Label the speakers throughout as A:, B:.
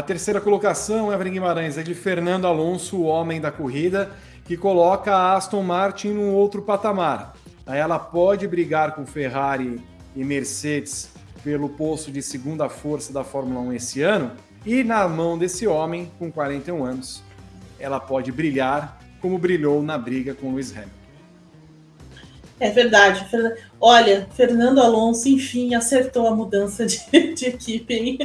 A: A terceira colocação, Evelyn Guimarães, é de Fernando Alonso, o homem da corrida, que coloca a Aston Martin num outro patamar. Ela pode brigar com Ferrari e Mercedes pelo posto de segunda força da Fórmula 1 esse ano, e na mão desse homem, com 41 anos, ela pode brilhar como brilhou na briga com Lewis Hamilton.
B: É verdade. Olha, Fernando Alonso, enfim, acertou a mudança de, de equipe, hein?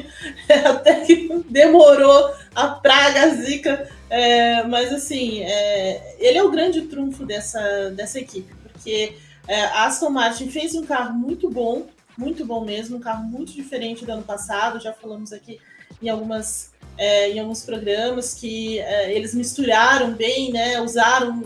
B: Até que demorou a praga, zica. É, mas, assim, é, ele é o grande trunfo dessa, dessa equipe, porque é, a Aston Martin fez um carro muito bom, muito bom mesmo, um carro muito diferente do ano passado. Já falamos aqui em algumas é, em alguns programas que é, eles misturaram bem, né? Usaram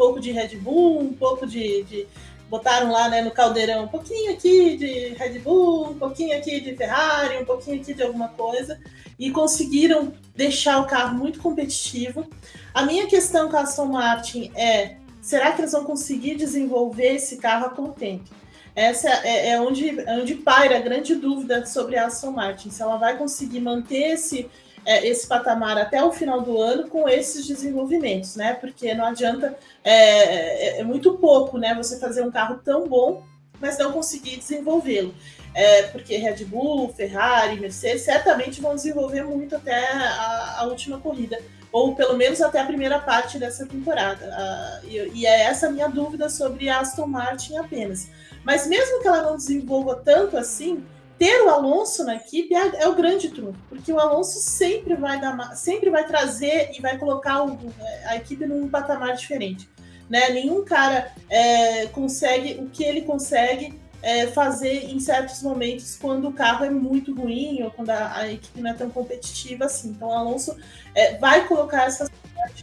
B: pouco de Red Bull, um pouco de, de, botaram lá né, no caldeirão um pouquinho aqui de Red Bull, um pouquinho aqui de Ferrari, um pouquinho aqui de alguma coisa e conseguiram deixar o carro muito competitivo. A minha questão com a Aston Martin é: será que eles vão conseguir desenvolver esse carro a contento? Essa é, é onde, é onde paira a grande dúvida sobre a Aston Martin, se ela vai conseguir manter esse, é, esse patamar até o final do ano com esses desenvolvimentos, né? Porque não adianta, é, é, é muito pouco, né? Você fazer um carro tão bom, mas não conseguir desenvolvê-lo. É, porque Red Bull, Ferrari, Mercedes certamente vão desenvolver muito até a, a última corrida, ou pelo menos até a primeira parte dessa temporada. E, e, é essa minha dúvida sobre a Aston Martin apenas. Mas mesmo que ela não desenvolva tanto assim, ter o Alonso na equipe é, é, o grande truque, porque o Alonso sempre vai dar, sempre vai trazer e vai colocar o, a equipe num patamar diferente. Né? Nenhum cara é, consegue o que ele consegue é, fazer em certos momentos quando o carro é muito ruim ou quando a, a equipe não é tão competitiva assim. Então o Alonso é, vai colocar essa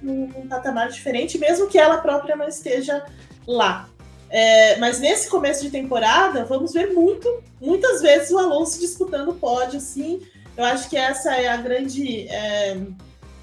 B: num, num patamar diferente, mesmo que ela própria não esteja lá. É, mas nesse começo de temporada, vamos ver muito, muitas vezes o Alonso disputando o pódio, assim. Eu acho que essa é a grande, é,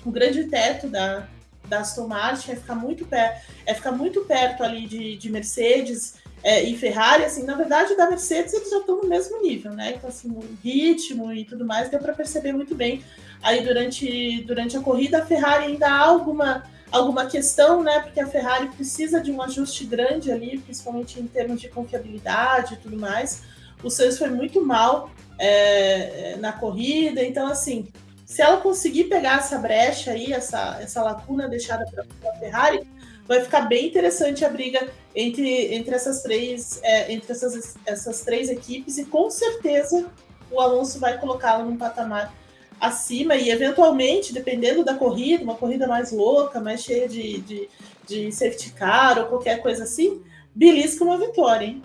B: o grande teto da, da Aston Martin, é ficar muito, per, é ficar muito perto ali de, de Mercedes é, e Ferrari, assim, na verdade, da Mercedes eles já estão no mesmo nível, né? Então, assim, o ritmo e tudo mais, deu para perceber muito bem aí durante, durante a corrida. A Ferrari ainda há alguma alguma questão, né? Porque a Ferrari precisa de um ajuste grande ali, principalmente em termos de confiabilidade e tudo mais. O Sainz foi muito mal é, na corrida, então assim, se ela conseguir pegar essa brecha aí, essa, essa lacuna deixada pela Ferrari, vai ficar bem interessante a briga entre, entre essas três é, entre essas, essas três equipes e com certeza o Alonso vai colocá-la num patamar acima e, eventualmente, dependendo da corrida, uma corrida mais louca, mais cheia de, de, de safety car ou qualquer coisa assim, belisca uma vitória, hein?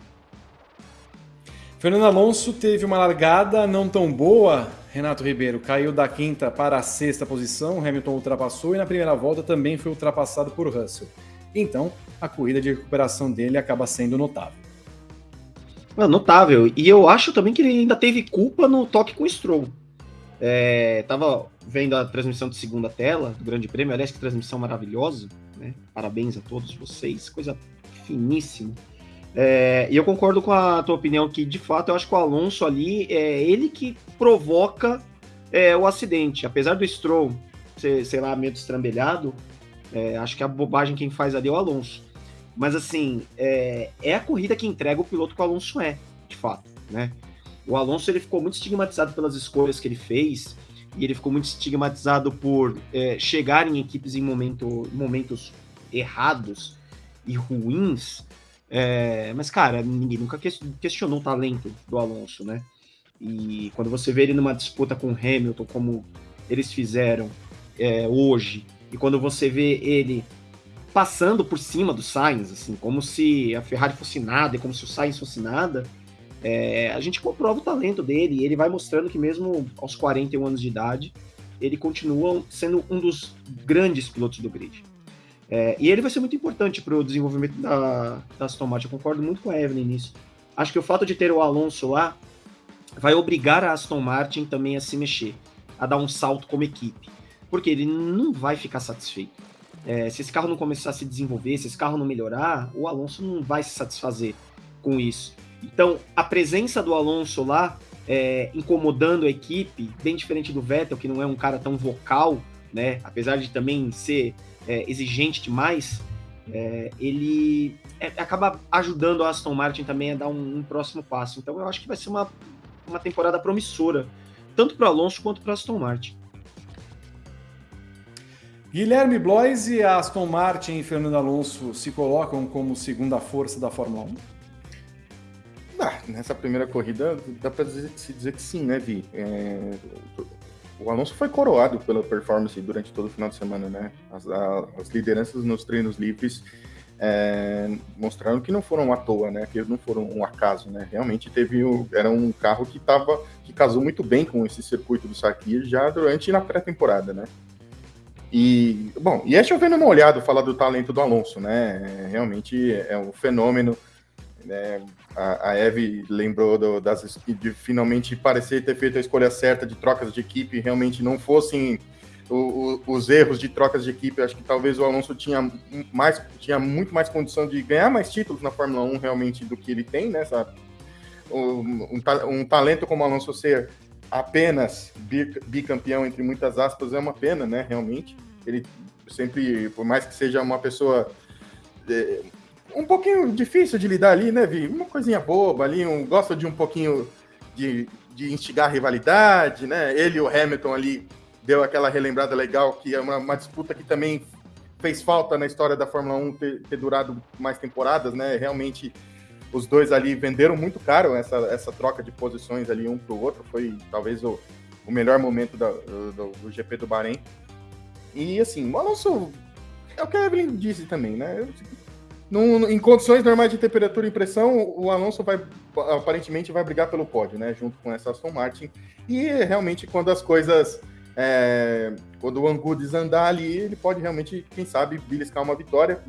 A: Fernando Alonso teve uma largada não tão boa, Renato Ribeiro. Caiu da quinta para a sexta posição, Hamilton ultrapassou e na primeira volta também foi ultrapassado por Russell. Então, a corrida de recuperação dele acaba sendo notável.
C: Notável. E eu acho também que ele ainda teve culpa no toque com o Stroll. É, tava vendo a transmissão de segunda tela do Grande Prêmio, aliás, que transmissão maravilhosa, né? Parabéns a todos vocês, coisa finíssima. É, e eu concordo com a tua opinião que, de fato, eu acho que o Alonso ali é ele que provoca é, o acidente. Apesar do Stroll ser, sei lá, meio destrambelhado, é, acho que a bobagem quem faz ali é o Alonso. Mas, assim, é, é a corrida que entrega o piloto que o Alonso é, de fato, né? O Alonso ele ficou muito estigmatizado pelas escolhas que ele fez e ele ficou muito estigmatizado por é, chegar em equipes em momento, momentos errados e ruins. É, mas, cara, ninguém nunca questionou o talento do Alonso, né? E quando você vê ele numa disputa com Hamilton, como eles fizeram é, hoje, e quando você vê ele passando por cima do Sainz, assim, como se a Ferrari fosse nada e como se o Sainz fosse nada, é, a gente comprova o talento dele e ele vai mostrando que mesmo aos 41 anos de idade, ele continua sendo um dos grandes pilotos do grid. É, e ele vai ser muito importante para o desenvolvimento da, da Aston Martin. Eu concordo muito com a Evelyn nisso. Acho que o fato de ter o Alonso lá vai obrigar a Aston Martin também a se mexer, a dar um salto como equipe. Porque ele não vai ficar satisfeito. É, se esse carro não começar a se desenvolver, se esse carro não melhorar, o Alonso não vai se satisfazer com isso. Então, a presença do Alonso lá é, incomodando a equipe, bem diferente do Vettel, que não é um cara tão vocal, né? Apesar de também ser é, exigente demais, é, ele é, acaba ajudando a Aston Martin também a dar um, um, próximo passo. Então eu acho que vai ser uma, uma temporada promissora, tanto para Alonso quanto para Aston Martin.
A: Guilherme Blois e Aston Martin e Fernando Alonso se colocam como segunda força da Fórmula 1?
D: Ah, nessa primeira corrida dá para dizer, se dizer que sim, né, Vi? É, o Alonso foi coroado pela performance durante todo o final de semana, né? As, a, as lideranças nos treinos livres é, mostraram que não foram à toa, né? Que não foram um acaso, né? Realmente teve o, era um carro que tava que casou muito bem com esse circuito do Sakir já durante na pré-temporada, né? E bom, e é chovendo olhada falar do talento do Alonso, né? É, realmente é um fenômeno. Né? A, a Eve lembrou do, das, de finalmente parecer ter feito a escolha certa de trocas de equipe, realmente não fossem o, o, os erros de trocas de equipe. Acho que talvez o Alonso tinha, mais, tinha muito mais condição de ganhar mais títulos na Fórmula 1 realmente do que ele tem, né? Sabe? Um, um, talento como o Alonso ser apenas bicampeão, entre muitas aspas, é uma pena, né? Realmente. Ele sempre, por mais que seja uma pessoa é, um pouquinho difícil de lidar ali, né, Vi? Uma coisinha boba ali, um, gosta de um pouquinho de, de instigar rivalidade, né? Ele e o Hamilton ali deu aquela relembrada legal, que é uma, uma disputa que também fez falta na história da Fórmula 1 ter, ter, durado mais temporadas, né? Realmente os dois ali venderam muito caro essa, essa troca de posições ali um para o outro. Foi talvez o, o melhor momento da, do, do, GP do Bahrein. E assim, o Alonso, é o que a Evelyn disse também, né? Num, em condições normais de temperatura e pressão, o Alonso vai aparentemente vai brigar pelo pódio, né? Junto com essa Aston Martin. E realmente, quando as coisas. É, quando o Angu desandar ali, ele pode realmente, quem sabe, beliscar uma vitória.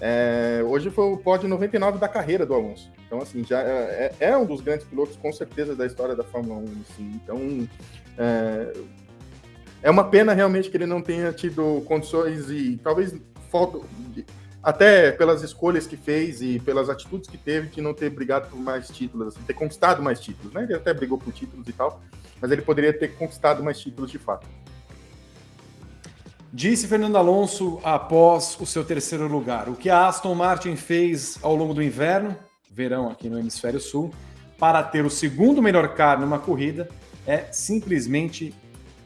D: É, hoje foi o pódio 99 da carreira do Alonso. Então, assim, já é, é, é um dos grandes pilotos, com certeza, da história da Fórmula 1. Assim. Então, é, é uma pena realmente que ele não tenha tido condições e talvez falta até pelas escolhas que fez e pelas atitudes que teve de não ter brigado por mais títulos, assim, ter conquistado mais títulos, né? Ele até brigou por títulos e tal, mas ele poderia ter conquistado mais títulos de fato.
A: Disse Fernando Alonso após o seu terceiro lugar. O que a Aston Martin fez ao longo do inverno, verão aqui no Hemisfério Sul, para ter o segundo melhor carro numa corrida é simplesmente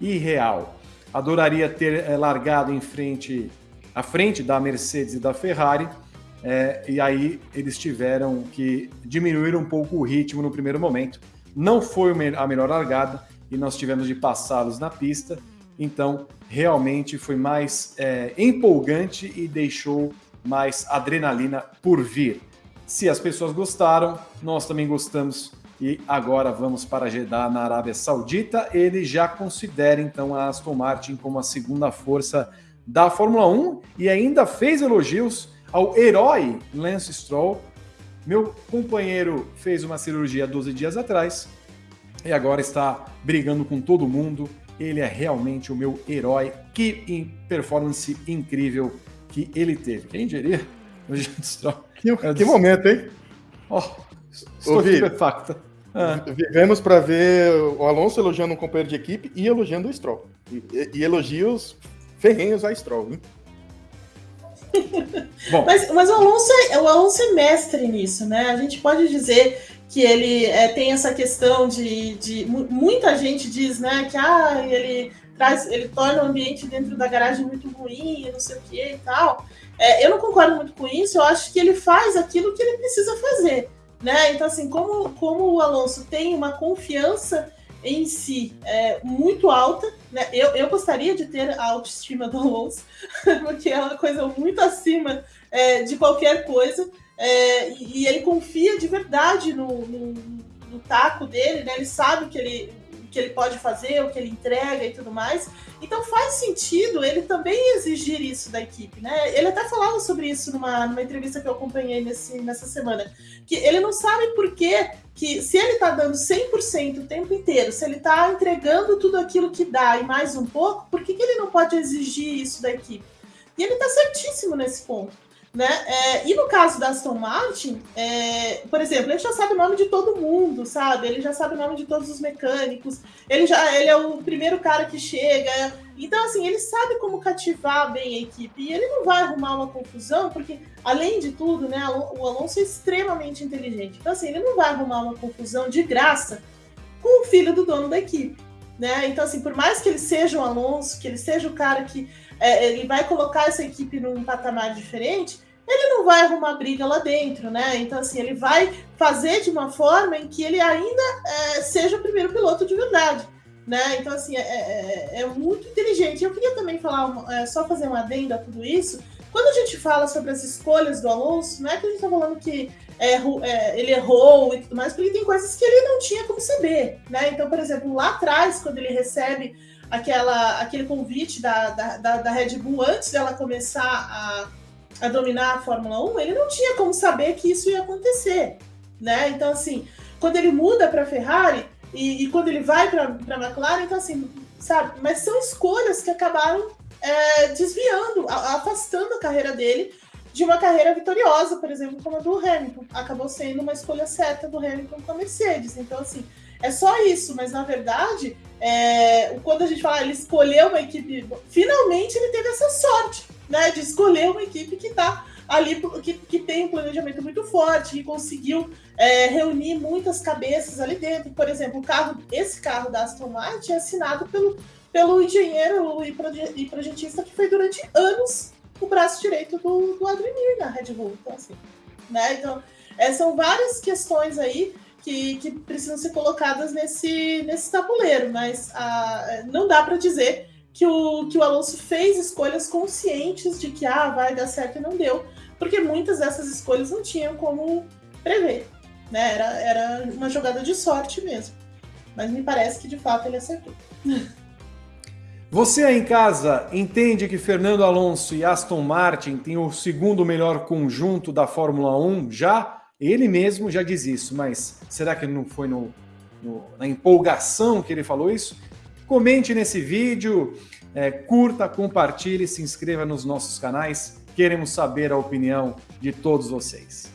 A: irreal. Adoraria ter eh, largado em frente à frente da Mercedes e da Ferrari, é, e aí eles tiveram que diminuir um pouco o ritmo no primeiro momento. Não foi a melhor largada e nós tivemos de passá-los na pista, então realmente foi mais é, empolgante e deixou mais adrenalina por vir. Se as pessoas gostaram, nós também gostamos e agora vamos para Jeddah, na Arábia Saudita. Ele já considera então a Aston Martin como a segunda força da Fórmula 1 e ainda fez elogios ao herói Lance Stroll. Meu companheiro fez uma cirurgia 12 dias atrás e agora está brigando com todo mundo. Ele é realmente o meu herói. Que performance incrível que ele teve. Quem diria?
D: O Stroll. Que, que momento, hein?
A: Oh, estou estupefacta.
D: Ah. Vivemos para ver o Alonso elogiando um companheiro de equipe e elogiando o Stroll. E, e elogios ferrenhos a Stroll, hein?
B: mas, mas o, Alonso é, o Alonso é mestre nisso, né? A gente pode dizer que ele é, tem essa questão de, de. Muita gente diz, né, que ah, ele traz, ele torna o ambiente dentro da garagem muito ruim, não sei o que e tal. É, eu não concordo muito com isso, eu acho que ele faz aquilo que ele precisa fazer. Né? Então, assim, como, como o Alonso tem uma confiança em si é muito alta. Né? Eu, eu gostaria de ter a autoestima do Alonso, porque é uma coisa muito acima é, de qualquer coisa. É, e, ele confia de verdade no, no, no taco dele, né? ele sabe que ele, que ele pode fazer, o que ele entrega e tudo mais. Então faz sentido ele também exigir isso da equipe, né? Ele até falava sobre isso numa, numa entrevista que eu acompanhei nesse, nessa semana, que ele não sabe por que, que se ele tá dando 100% o tempo inteiro, se ele tá entregando tudo aquilo que dá e mais um pouco, por que, que ele não pode exigir isso da equipe? E ele tá certíssimo nesse ponto. Né? É, e no caso da Aston Martin, é, por exemplo, ele já sabe o nome de todo mundo, sabe? Ele já sabe o nome de todos os mecânicos. Ele já ele é o primeiro cara que chega. Então, assim, ele sabe como cativar bem a equipe. E ele não vai arrumar uma confusão, porque, além de tudo, né, o Alonso é extremamente inteligente. Então, assim, ele não vai arrumar uma confusão de graça com o filho do dono da equipe. Né? Então, assim, por mais que ele seja o Alonso, que ele seja o cara que é, ele vai colocar essa equipe num patamar diferente, ele não vai arrumar briga lá dentro, né? Então, assim, ele vai fazer de uma forma em que ele ainda é, seja o primeiro piloto de verdade. Né? Então, assim, é, é, é muito inteligente. Eu queria também falar, é, só fazer uma adenda a tudo isso. Quando a gente fala sobre as escolhas do Alonso, não é que a gente está falando que é, é, ele errou e tudo mais, porque tem coisas que ele não tinha como saber, né? Então, por exemplo, lá atrás, quando ele recebe aquela, aquele convite da, da, da, da Red Bull antes dela começar a a dominar a Fórmula 1, ele não tinha como saber que isso ia acontecer, né? Então, assim, quando ele muda para a Ferrari e, e, quando ele vai para a McLaren, então, assim, sabe? Mas são escolhas que acabaram é, desviando, afastando a carreira dele de uma carreira vitoriosa, por exemplo, como a do Hamilton. Acabou sendo uma escolha certa do Hamilton com a Mercedes. Então, assim, é só isso, mas na verdade, é, quando a gente fala, ele escolheu uma equipe, finalmente ele teve essa sorte né, de escolher uma equipe que está ali, que, que tem um planejamento muito forte, que conseguiu é, reunir muitas cabeças ali dentro. Por exemplo, o carro, esse carro da Aston Martin é assinado pelo, pelo engenheiro e projetista que foi durante anos o braço direito do, do Newey na Red Bull. Então, assim, né? Então, é, são várias questões aí que, que precisam ser colocadas nesse, nesse tabuleiro, mas a, não dá para dizer que o, que o Alonso fez escolhas conscientes de que ah, vai dar certo e não deu, porque muitas dessas escolhas não tinham como prever. Né? Era, era uma jogada de sorte mesmo. Mas me parece que de fato ele acertou.
A: Você aí em casa entende que Fernando Alonso e Aston Martin têm o segundo melhor conjunto da Fórmula 1 já? Ele mesmo já diz isso, mas será que não foi no, no, na empolgação que ele falou isso? Comente nesse vídeo, é, curta, compartilhe, se inscreva nos nossos canais. Queremos saber a opinião de todos vocês.